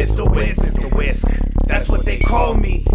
Mr. Whisk, Mr. Whisk, that's what they call me.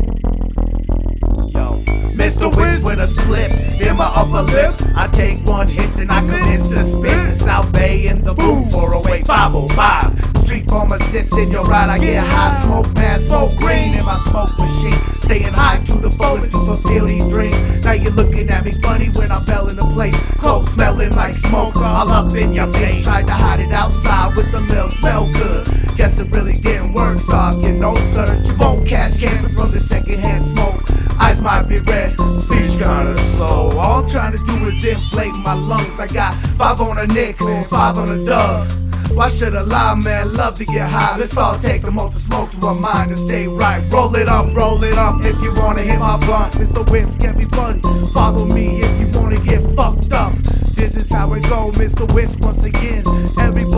Yo, Mr. Whisk with a split in my upper lip. I take one hit, then I commence to spit. the South Bay in the booth for a way 505. Street pharmacist in your ride, I get high, smoke man, smoke green in my smoke machine. Staying high to the fullest to fulfill these dreams. Now you're looking at me funny when I fell in the place. Clothes smelling like smoke, all up in your face. Tried to hide it outside with a little smell good. Guess it really didn't work, so you don't search, you won't catch cancer from the secondhand smoke. Eyes might be red, speech kinda slow. All I'm trying to do is inflate my lungs. I got five on a nick, five on a dub. Why should I lie, man? Love to get high. Let's all take the to smoke to our minds and stay right. Roll it up, roll it up if you wanna hit my blunt. Mr. Whisk, everybody, follow me if you wanna get fucked up. This is how it go, Mr. Whisk once again. Everybody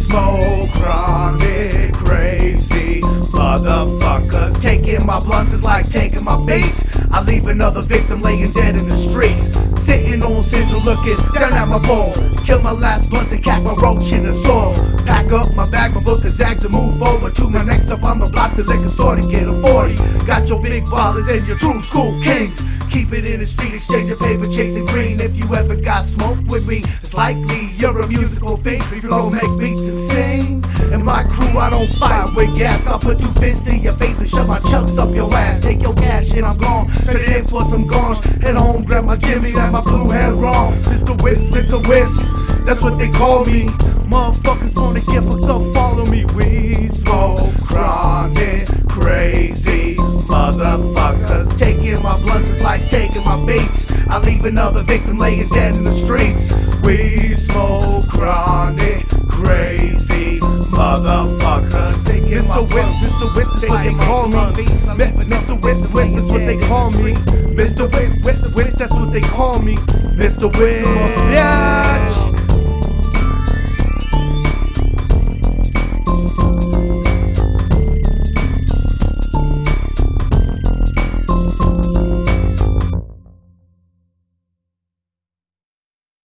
smoke chronic crazy motherfuckers. Taking my blunts is like taking my beats. I leave another victim laying dead in the streets. Sitting on central looking down at my bowl. Kill my last blunt and cack my roach in the soil. Pack up my bag, my book of zags and move forward to my next up on the block, the liquor store to get a 40. Got your big ballers and your true school kings. Keep it in the street, exchanging paper, chasing green. If you ever got smoke with me, it's likely you're a musical thing. fiend. Flow make beats and sing. And my crew, I don't fight with gaps. I'll put two fists in your face and shove my chucks up your ass. Take your cash and I'm gone. It in for some gonge. Head home, grab my Jimmy, and my blue hair wrong. Mr. Whisk, Mr. Whisk, that's what they call me. Motherfuckers wanna get fucked up, follow me. We smoke chronic, crazy motherfuckers. Taking my blunts is like taking my beats. I leave another victim laying dead in the streets. We smoke chronic, crazy motherfuckers. Mr. Whisk, Mr. What they call me. Mr. Whisk, Whisk is what they call me. Mr. Whisk, Whisk, Whisk, that's what they call me. Mr. Whisk, yeah.